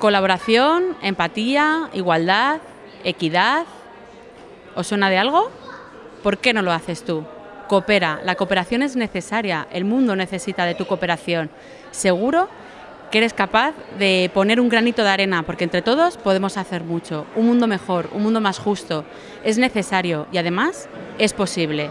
Colaboración, empatía, igualdad, equidad. ¿Os suena de algo? ¿Por qué no lo haces tú? Coopera, la cooperación es necesaria, el mundo necesita de tu cooperación. Seguro que eres capaz de poner un granito de arena, porque entre todos podemos hacer mucho. Un mundo mejor, un mundo más justo. Es necesario y además es posible.